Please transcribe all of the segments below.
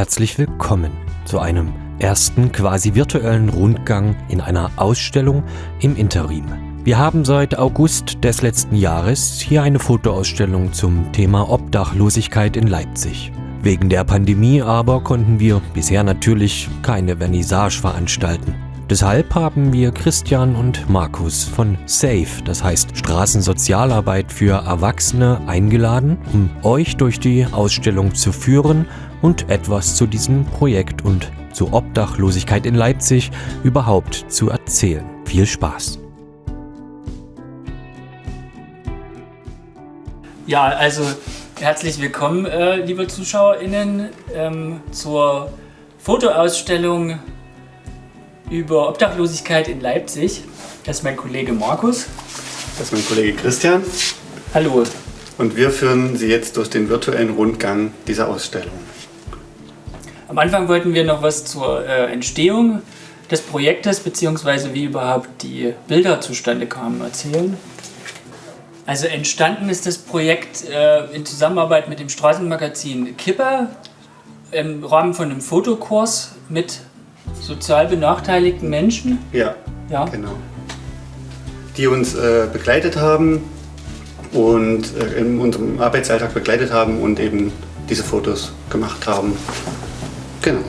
Herzlich willkommen zu einem ersten quasi virtuellen Rundgang in einer Ausstellung im Interim. Wir haben seit August des letzten Jahres hier eine Fotoausstellung zum Thema Obdachlosigkeit in Leipzig. Wegen der Pandemie aber konnten wir bisher natürlich keine Vernissage veranstalten. Deshalb haben wir Christian und Markus von SAFE, das heißt Straßensozialarbeit für Erwachsene, eingeladen, um euch durch die Ausstellung zu führen und etwas zu diesem Projekt und zur Obdachlosigkeit in Leipzig überhaupt zu erzählen. Viel Spaß! Ja, also herzlich willkommen, äh, liebe ZuschauerInnen, ähm, zur Fotoausstellung über Obdachlosigkeit in Leipzig. Das ist mein Kollege Markus. Das ist mein Kollege Christian. Hallo. Und wir führen Sie jetzt durch den virtuellen Rundgang dieser Ausstellung. Am Anfang wollten wir noch was zur äh, Entstehung des Projektes bzw. wie überhaupt die Bilder zustande kamen erzählen. Also entstanden ist das Projekt äh, in Zusammenarbeit mit dem Straßenmagazin Kipper im Rahmen von einem Fotokurs mit sozial benachteiligten Menschen. Ja, ja. genau. Die uns äh, begleitet haben und äh, in unserem Arbeitsalltag begleitet haben und eben diese Fotos gemacht haben. Genau.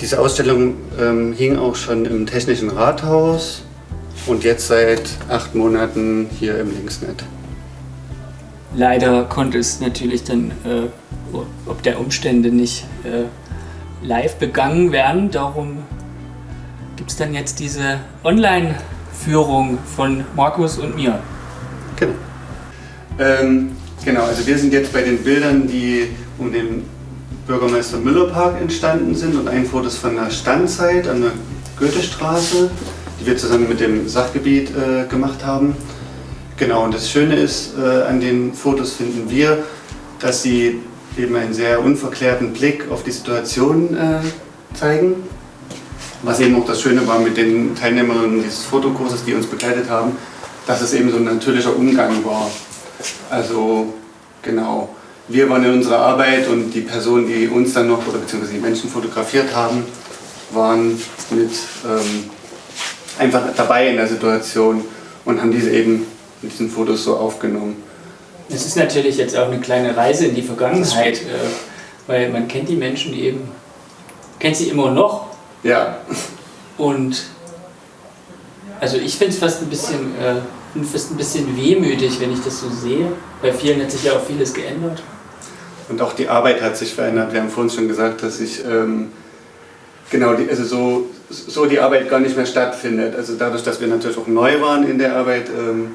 Diese Ausstellung ähm, hing auch schon im Technischen Rathaus und jetzt seit acht Monaten hier im Linksnet. Leider konnte es natürlich dann, äh, ob der Umstände nicht äh, live begangen werden. Darum gibt es dann jetzt diese Online-Führung von Markus und mir. Genau. Ähm, genau, also wir sind jetzt bei den Bildern, die um den Bürgermeister Müller Park entstanden sind und ein Foto ist von der Standzeit an der Goethestraße, die wir zusammen mit dem Sachgebiet äh, gemacht haben. Genau, und das Schöne ist, äh, an den Fotos finden wir, dass sie eben einen sehr unverklärten Blick auf die Situation äh, zeigen. Was eben auch das Schöne war mit den Teilnehmerinnen dieses Fotokurses, die uns begleitet haben, dass es eben so ein natürlicher Umgang war. Also genau, wir waren in unserer Arbeit und die Personen, die uns dann noch oder beziehungsweise die Menschen fotografiert haben, waren mit ähm, einfach dabei in der Situation und haben diese eben mit diesen Fotos so aufgenommen. Es ist natürlich jetzt auch eine kleine Reise in die Vergangenheit, äh, weil man kennt die Menschen eben, kennt sie immer noch. Ja. Und also ich finde es fast ein bisschen, äh, fast ein bisschen wehmütig, wenn ich das so sehe. Bei vielen hat sich ja auch vieles geändert. Und auch die Arbeit hat sich verändert. Wir haben vorhin schon gesagt, dass sich ähm, genau die, also so, so die Arbeit gar nicht mehr stattfindet. Also dadurch, dass wir natürlich auch neu waren in der Arbeit. Ähm,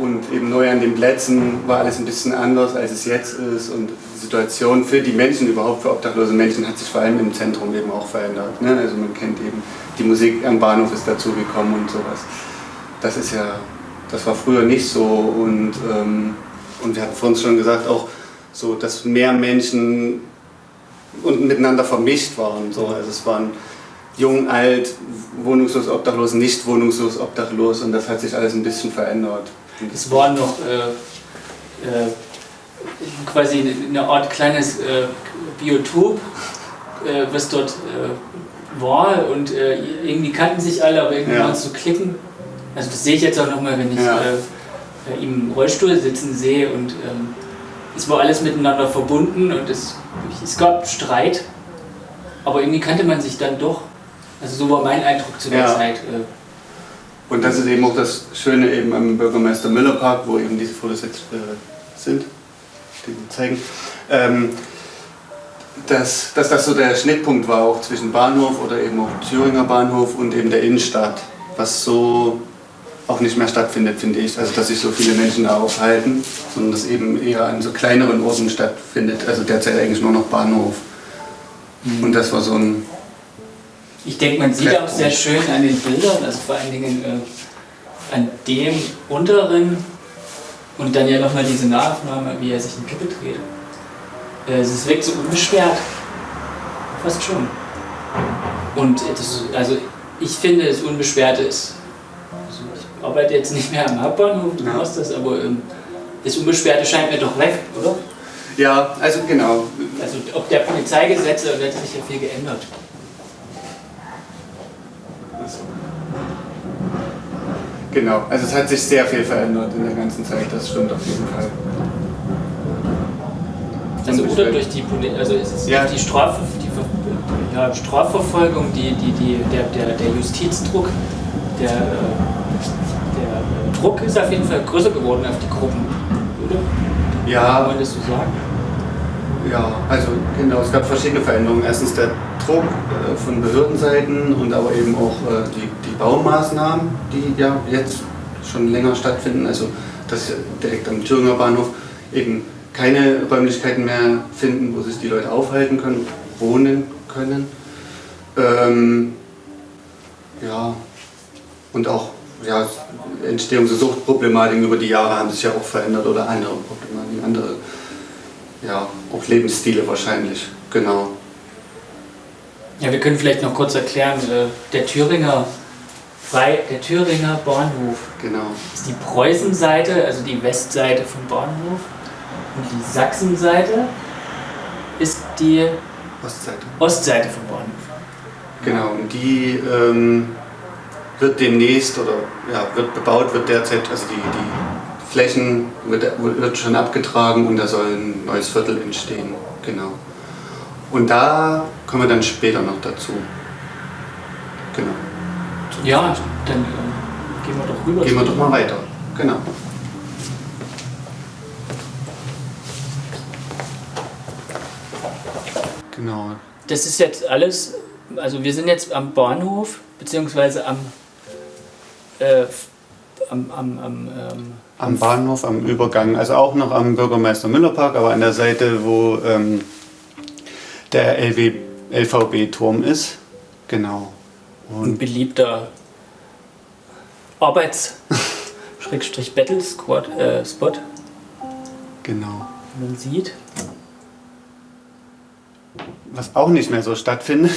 und eben neu an den Plätzen war alles ein bisschen anders, als es jetzt ist. Und die Situation für die Menschen, überhaupt für obdachlose Menschen, hat sich vor allem im Zentrum eben auch verändert. Ne? Also man kennt eben, die Musik am Bahnhof ist dazugekommen und sowas. Das ist ja, das war früher nicht so. Und, ähm, und wir hatten vorhin schon gesagt, auch so, dass mehr Menschen und miteinander vermischt waren. So. Also es waren jung, alt, wohnungslos, obdachlos, nicht wohnungslos, obdachlos und das hat sich alles ein bisschen verändert. Es war noch äh, äh, quasi eine Art kleines äh, Biotop, äh, was dort äh, war und äh, irgendwie kannten sich alle, aber irgendwie ja. waren es so Klicken. Also das sehe ich jetzt auch nochmal, wenn ich ja. im Rollstuhl sitzen sehe und ähm, es war alles miteinander verbunden und es, es gab Streit, aber irgendwie kannte man sich dann doch. Also so war mein Eindruck zu der ja. Zeit. Und das ist eben auch das Schöne eben am Bürgermeister Müller Park, wo eben diese Fotos jetzt äh, sind, die wir zeigen. Ähm, dass, dass das so der Schnittpunkt war, auch zwischen Bahnhof oder eben auch Thüringer Bahnhof und eben der Innenstadt, was so auch nicht mehr stattfindet, finde ich. Also dass sich so viele Menschen da aufhalten, sondern dass eben eher an so kleineren Orten stattfindet. Also derzeit eigentlich nur noch Bahnhof. Mhm. Und das war so ein ich denke, man sieht auch sehr schön an den Bildern, also vor allen Dingen äh, an dem unteren und dann ja nochmal diese Nahaufnahme, wie er sich in Kippe dreht. Äh, es wirkt so unbeschwert. Fast schon. Und das, also ich finde, das Unbeschwerte ist. Also ich arbeite jetzt nicht mehr am Hauptbahnhof, du machst das, aber ähm, das Unbeschwerte scheint mir doch weg, oder? Ja, also genau. Also ob der Polizeigesetze, da hat sich ja viel geändert. Genau, also es hat sich sehr viel verändert in der ganzen Zeit, das stimmt auf jeden Fall. Also oder durch die also es ist Ja. die, Straf, die ja, Strafverfolgung, die, die, die, der, der, der Justizdruck, der, äh, der äh, Druck ist auf jeden Fall größer geworden auf die Gruppen, oder? Kann Ja, man das so sagen? ja, also genau, es gab verschiedene Veränderungen. Erstens der Druck äh, von Behördenseiten und aber eben auch die Baumaßnahmen, die ja jetzt schon länger stattfinden. Also dass direkt am Thüringer Bahnhof eben keine Räumlichkeiten mehr finden, wo sich die Leute aufhalten können, wohnen können. Ähm, ja, und auch ja, Entstehungs- und Suchtproblematiken über die Jahre haben sich ja auch verändert oder andere Problematiken, andere, ja, auch Lebensstile wahrscheinlich, genau. Ja, wir können vielleicht noch kurz erklären, äh, der Thüringer Frei, der Thüringer Bahnhof Genau. ist die Preußenseite, also die Westseite vom Bahnhof. Und die Sachsenseite ist die Ostseite. Ostseite vom Bahnhof. Genau, und die ähm, wird demnächst oder ja, wird bebaut, wird derzeit, also die, die Flächen wird, wird schon abgetragen und da soll ein neues Viertel entstehen. Genau. Und da kommen wir dann später noch dazu. Genau. Ja, dann ähm, gehen wir doch rüber. Gehen wir doch mal weiter. Genau. Genau. Das ist jetzt alles, also wir sind jetzt am Bahnhof, beziehungsweise am, äh, am, am, am ähm, Am Bahnhof, am Übergang, also auch noch am Bürgermeister Müller Park, aber an der Seite, wo ähm, der LW, LVB-Turm ist. Genau. Ein Und beliebter Arbeits-Battle-Spot, äh, Spot, genau. man sieht. Was auch nicht mehr so stattfindet,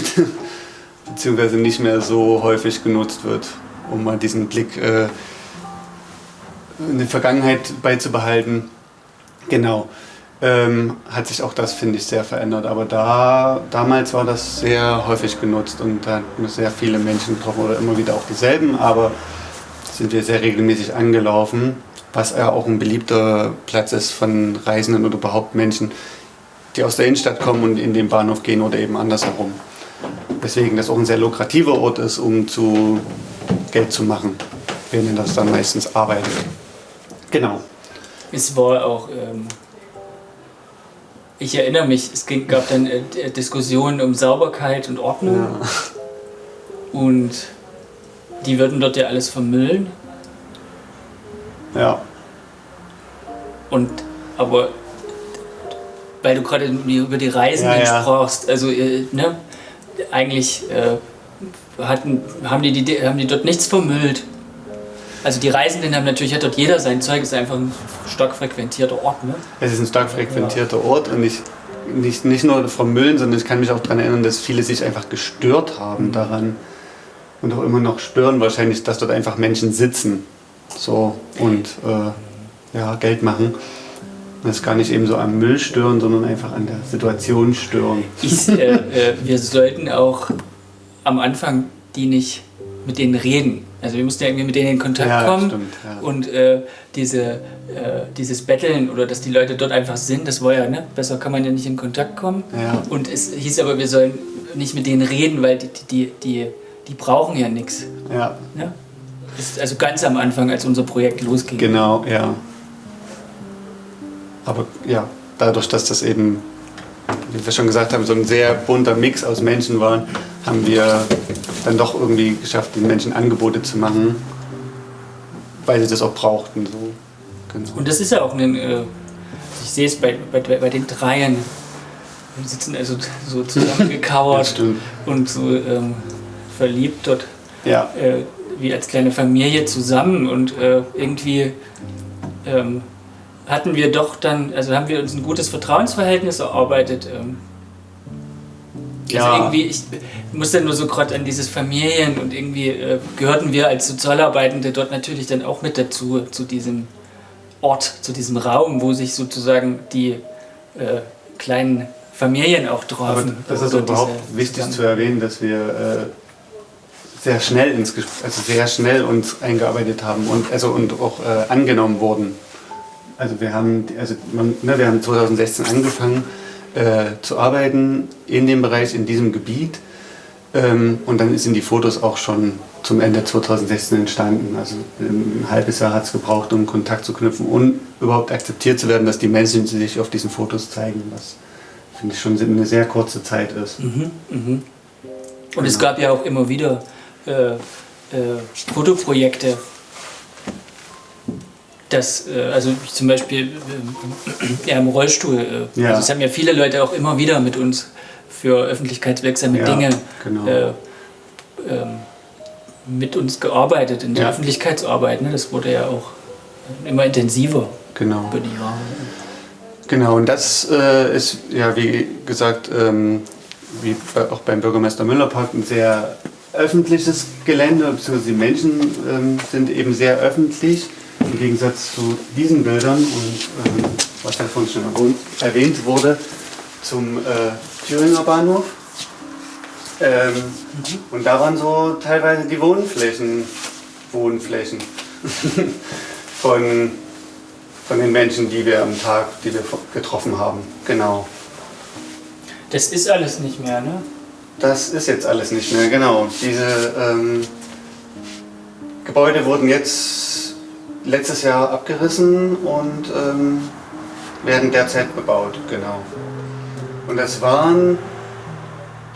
beziehungsweise nicht mehr so häufig genutzt wird, um mal diesen Blick äh, in die Vergangenheit beizubehalten. Genau. Ähm, hat sich auch das, finde ich, sehr verändert. Aber da, damals war das sehr häufig genutzt und da hatten wir sehr viele Menschen getroffen oder immer wieder auch dieselben, aber sind wir sehr regelmäßig angelaufen, was ja auch ein beliebter Platz ist von Reisenden oder überhaupt Menschen, die aus der Innenstadt kommen und in den Bahnhof gehen oder eben andersherum. Weswegen das auch ein sehr lukrativer Ort ist, um zu Geld zu machen. Wir nennen das dann meistens Arbeit. Genau. Es war auch, ähm, ich erinnere mich, es ging, gab dann äh, Diskussionen um Sauberkeit und Ordnung Ja. und die würden dort ja alles vermüllen. ja. Und aber weil du gerade über die Reisenden Ja, ja. sprachst, also äh, ne, eigentlich äh, hatten, haben, die, die, haben die dort nichts vermüllt. Also die Reisenden haben natürlich, hat dort jeder sein Zeug, ist einfach ein stark frequentierter Ort. Ne? Es ist ein stark frequentierter Ort und ich, nicht, nicht nur vom Müllen, sondern ich kann mich auch daran erinnern, dass viele sich einfach gestört haben daran und auch immer noch stören wahrscheinlich, dass dort einfach Menschen sitzen so und äh, ja, Geld machen. Und das gar nicht eben so am Müll stören, sondern einfach an der Situation stören. Ich, äh, äh, wir sollten auch am Anfang die nicht mit denen reden. Also wir mussten ja irgendwie mit denen in Kontakt Ja, kommen. stimmt, ja. Und äh, diese, äh, dieses Betteln oder dass die Leute dort einfach sind, das war ja, ne? Besser kann man ja nicht in Kontakt kommen. Ja. Und es hieß aber, wir sollen nicht mit denen reden, weil die, die, die, die brauchen ja nichts. Ja, Ne? Also ganz am Anfang, als unser Projekt losging. Genau, ja. Aber ja, dadurch, dass das eben, wie wir schon gesagt haben, so ein sehr bunter Mix aus Menschen waren, haben wir dann doch irgendwie geschafft, den Menschen Angebote zu machen, weil sie das auch brauchten. So. Genau. Und das ist ja auch ein, äh, ich sehe es bei, bei, bei den Dreien. Wir sitzen also so zusammengekauert und so ähm, verliebt dort Ja, äh, wie als kleine Familie zusammen und äh, irgendwie ähm, hatten wir doch dann, also haben wir uns ein gutes Vertrauensverhältnis erarbeitet. Ähm, also Ja. irgendwie, ich muss dann nur so gerade an dieses Familien und irgendwie äh, gehörten wir als Sozialarbeitende dort natürlich dann auch mit dazu, zu diesem Ort, zu diesem Raum, wo sich sozusagen die äh, kleinen Familien auch drauf. Aber das ist überhaupt wichtig zu erwähnen, dass wir äh, sehr schnell ins Gespräch, also sehr schnell uns eingearbeitet haben und also und auch äh, angenommen wurden. Also wir haben also man, ne, wir haben 2016 angefangen äh, zu arbeiten in dem Bereich in diesem Gebiet ähm, und dann sind die Fotos auch schon zum Ende 2016 entstanden. Also ein halbes Jahr hat es gebraucht, um Kontakt zu knüpfen und überhaupt akzeptiert zu werden, dass die Menschen sich auf diesen Fotos zeigen, was finde ich schon eine sehr kurze Zeit ist. Mhm, mhm. Und es gab ja auch immer wieder äh, äh, Fotoprojekte, das, äh, also zum Beispiel äh, ja, im Rollstuhl. Äh, ja. Also es haben ja viele Leute auch immer wieder mit uns für öffentlichkeitswirksame ja, Dinge genau. äh, ähm, mit uns gearbeitet in der ja. Öffentlichkeitsarbeit. Ne? Das wurde ja auch immer intensiver genau. über die Jahre. Genau, und das äh, ist ja wie gesagt, ähm, wie auch beim Bürgermeister Müller Park ein sehr öffentliches Gelände, beziehungsweise die Menschen ähm, sind eben sehr öffentlich im Gegensatz zu diesen Bildern und ähm, was ja vorhin schon erwähnt wurde, zum äh, Thüringer Bahnhof. Ähm, mhm. Und da waren so teilweise die Wohnflächen, Wohnflächen von, von den Menschen, die wir am Tag, die wir getroffen haben. Genau. Das ist alles nicht mehr, ne? Das ist jetzt alles nicht mehr, genau. Diese ähm, Gebäude wurden jetzt letztes Jahr abgerissen und ähm, werden derzeit bebaut, genau. Und das waren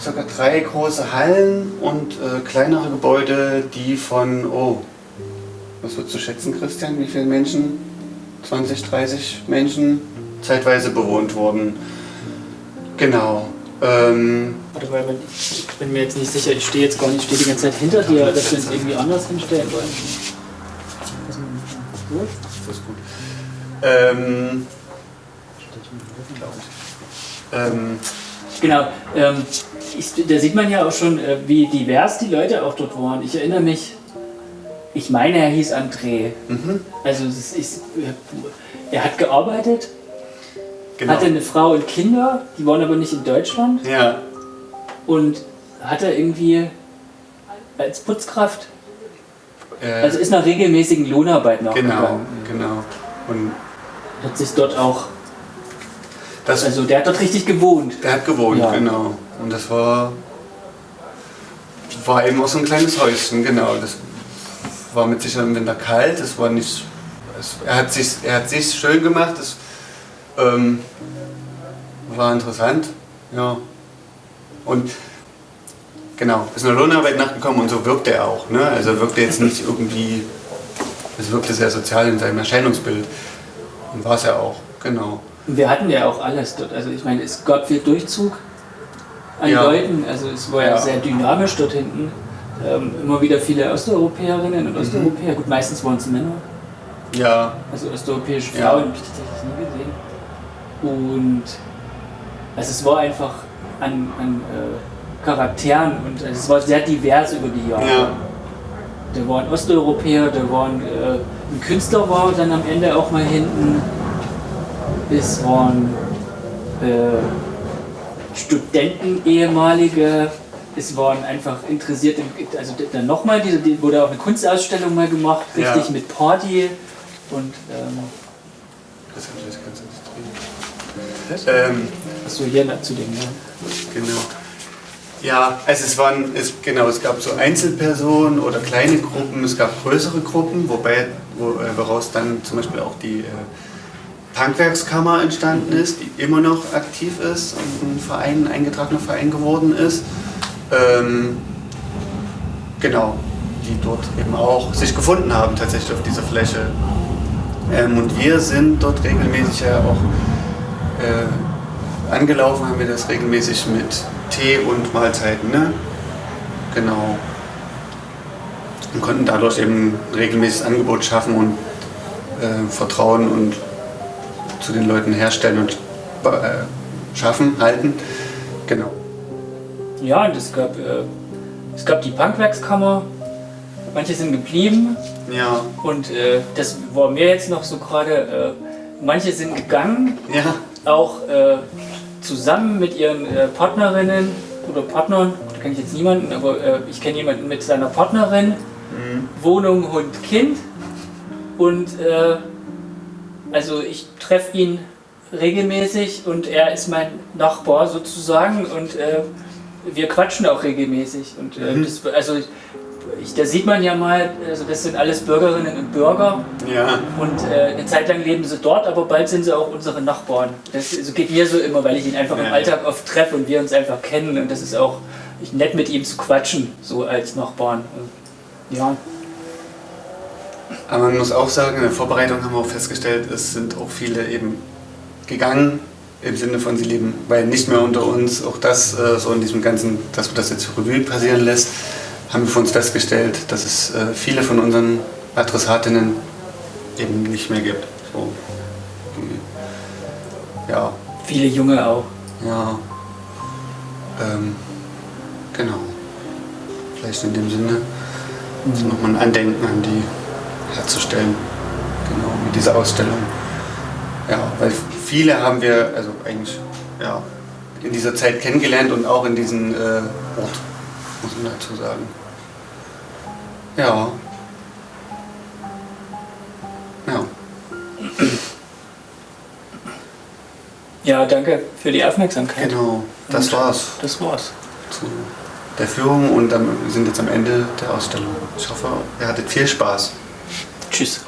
ca. drei große Hallen und äh, kleinere Gebäude, die von, oh, was würdest du schätzen, Christian, wie viele Menschen? 20, 30 Menschen zeitweise bewohnt wurden. Genau. Ähm, Warte mal, ich bin mir jetzt nicht sicher, ich stehe jetzt gar nicht, ich stehe die ganze Zeit hinter dir, dass wir uns irgendwie anders hinstellen wollen. Gut? Das ist gut. Ähm, ähm, genau, ähm, ich, da sieht man ja auch schon, äh, wie divers die Leute auch dort waren. Ich erinnere mich, ich meine, er hieß André. Mhm. Also ist, er hat gearbeitet, genau. hatte eine Frau und Kinder, die waren aber nicht in Deutschland. Ja. Und hatte irgendwie als Putzkraft, äh, also ist nach regelmäßigen Lohnarbeit nachgegangen. Genau, genau. Und hat sich dort auch das, also der hat dort richtig gewohnt. Der hat gewohnt, ja. genau. Und das war, war eben auch so ein kleines Häuschen, genau. Das war mit Sicherheit im Winter kalt, es war nicht. Es, er, hat sich, er hat sich schön gemacht, das ähm, war interessant. Ja. Und genau, ist eine Lohnarbeit nachgekommen und so wirkte er auch. Ne? Also wirkte jetzt nicht irgendwie, es wirkte sehr sozial in seinem Erscheinungsbild. Und war es ja auch, genau. Wir hatten ja auch alles dort. Also ich meine, es gab viel Durchzug an ja. Leuten. Also es war ja, sehr dynamisch dort hinten. Ähm, immer wieder viele Osteuropäerinnen und mhm. Osteuropäer. Mhm. Gut, meistens waren es Männer. Ja. Also osteuropäische Frauen habe ich tatsächlich nie gesehen. Und also es war einfach an, an äh, Charakteren und also es war sehr divers über die Jahre. Ja. Da waren Osteuropäer, da waren äh, ein Künstler war dann am Ende auch mal hinten es waren äh, Studenten, ehemalige, es waren einfach interessierte, also dann nochmal, diese, die wurde auch eine Kunstausstellung mal gemacht, richtig ja. mit Party und ähm, das habe ich jetzt ganz ähm, Achso, hier zu dem, ja. Genau. Ja, also es waren, es, genau, es gab so Einzelpersonen oder kleine Gruppen, es gab größere Gruppen, wobei, wo, äh, woraus dann zum Beispiel auch die äh, Punkwerkskammer entstanden ist, die immer noch aktiv ist und ein Verein, ein eingetragener Verein geworden ist. Ähm, genau, die dort eben auch sich gefunden haben tatsächlich auf dieser Fläche. Ähm, und wir sind dort regelmäßig ja auch äh, angelaufen, haben wir das regelmäßig mit Tee und Mahlzeiten, ne? Genau. Und konnten dadurch eben ein regelmäßiges Angebot schaffen und äh, Vertrauen und zu den Leuten herstellen und äh, schaffen, halten. Genau. Ja, und es gab, äh, es gab die Punkwerkskammer, manche sind geblieben. Ja. Und äh, das war mir jetzt noch so gerade, äh, manche sind gegangen. Ja. auch äh, zusammen mit ihren äh, Partnerinnen oder Partnern, da kenne ich jetzt niemanden, aber äh, ich kenne jemanden mit seiner Partnerin, Wohnung, Hund, Kind. Und äh, also ich treffe ihn regelmäßig und er ist mein Nachbar sozusagen und äh, wir quatschen auch regelmäßig. Und äh, das, also ich, da sieht man ja mal, also das sind alles Bürgerinnen und Bürger Ja. und äh, eine Zeit lang leben sie dort, aber bald sind sie auch unsere Nachbarn. Das so geht mir so immer, weil ich ihn einfach Ja, im. Alltag oft treffe und wir uns einfach kennen und das ist auch nett mit ihm zu quatschen, so als Nachbarn. Ja, Aber man muss auch sagen, in der Vorbereitung haben wir auch festgestellt, es sind auch viele eben gegangen, im Sinne von sie leben, weil nicht mehr unter uns, auch das äh, so in diesem ganzen, dass man das jetzt Revue passieren lässt, haben wir für uns festgestellt, dass es äh, viele von unseren Adressatinnen eben nicht mehr gibt. So, ja, viele Junge auch. ja, ähm, genau. Vielleicht in dem Sinne so nochmal ein Andenken an die herzustellen. Genau, mit dieser Ausstellung. Ja, weil viele haben wir, also eigentlich, ja, in dieser Zeit kennengelernt und auch in diesem äh, Ort, muss man dazu sagen. Ja. Ja. Ja, danke für die Aufmerksamkeit. Genau, das Und war's Das war's. zu der Führung und wir sind jetzt am Ende der Ausstellung. Ich hoffe, ihr hattet viel Spaß. Tschüss.